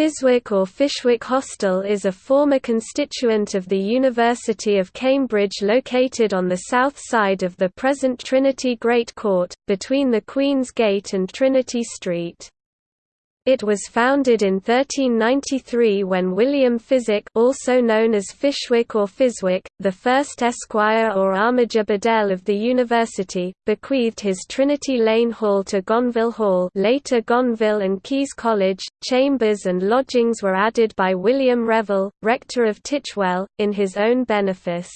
Fiswick or Fishwick Hostel is a former constituent of the University of Cambridge located on the south side of the present Trinity Great Court, between the Queen's Gate and Trinity Street. It was founded in 1393 when William Physwick also known as Fishwick or Fiswick, the first Esquire or Armiger Bedell of the university, bequeathed his Trinity Lane Hall to Gonville Hall later Gonville and Caius College. Chambers and lodgings were added by William Revel, rector of Titchwell, in his own benefice.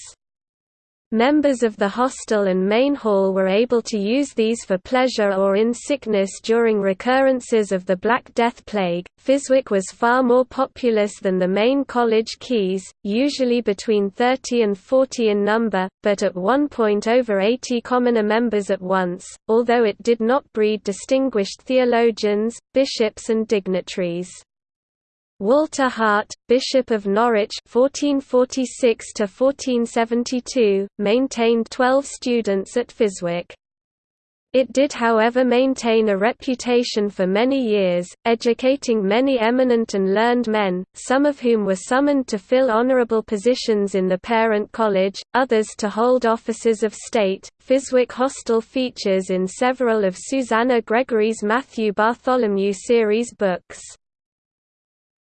Members of the hostel and main hall were able to use these for pleasure or in sickness during recurrences of the Black Death Plague. Fiswick was far more populous than the main college quays, usually between 30 and 40 in number, but at one point over 80 commoner members at once, although it did not breed distinguished theologians, bishops and dignitaries. Walter Hart, Bishop of Norwich (1446–1472), maintained twelve students at Fiswick. It did however maintain a reputation for many years, educating many eminent and learned men, some of whom were summoned to fill honourable positions in the parent college, others to hold offices of state. Fiswick Hostel features in several of Susanna Gregory's Matthew Bartholomew series books.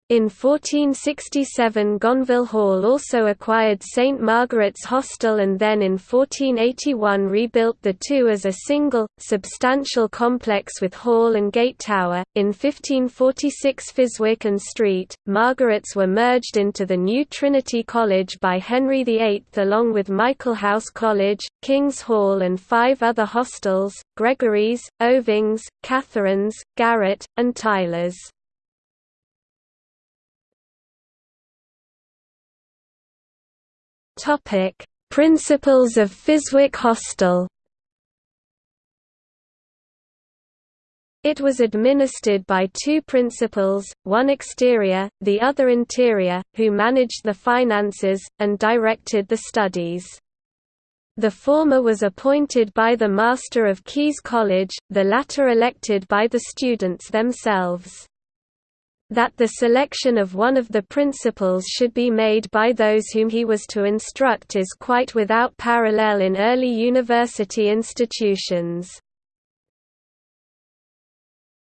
In 1467 Gonville Hall also acquired St Margaret's Hostel and then in 1481 rebuilt the two as a single, substantial complex with hall and gate tower. In 1546 Fiswick and Street, Margaret's were merged into the new Trinity College by Henry VIII along with Michaelhouse College, King's Hall and five other hostels, Gregory's, Oving's, Catherine's, Garret, and Tyler's. Topic: Principals of Fiswick Hostel. It was administered by two principals, one exterior, the other interior, who managed the finances, and directed the studies. The former was appointed by the Master of Caius College, the latter elected by the students themselves. That the selection of one of the principals should be made by those whom he was to instruct is quite without parallel in early university institutions.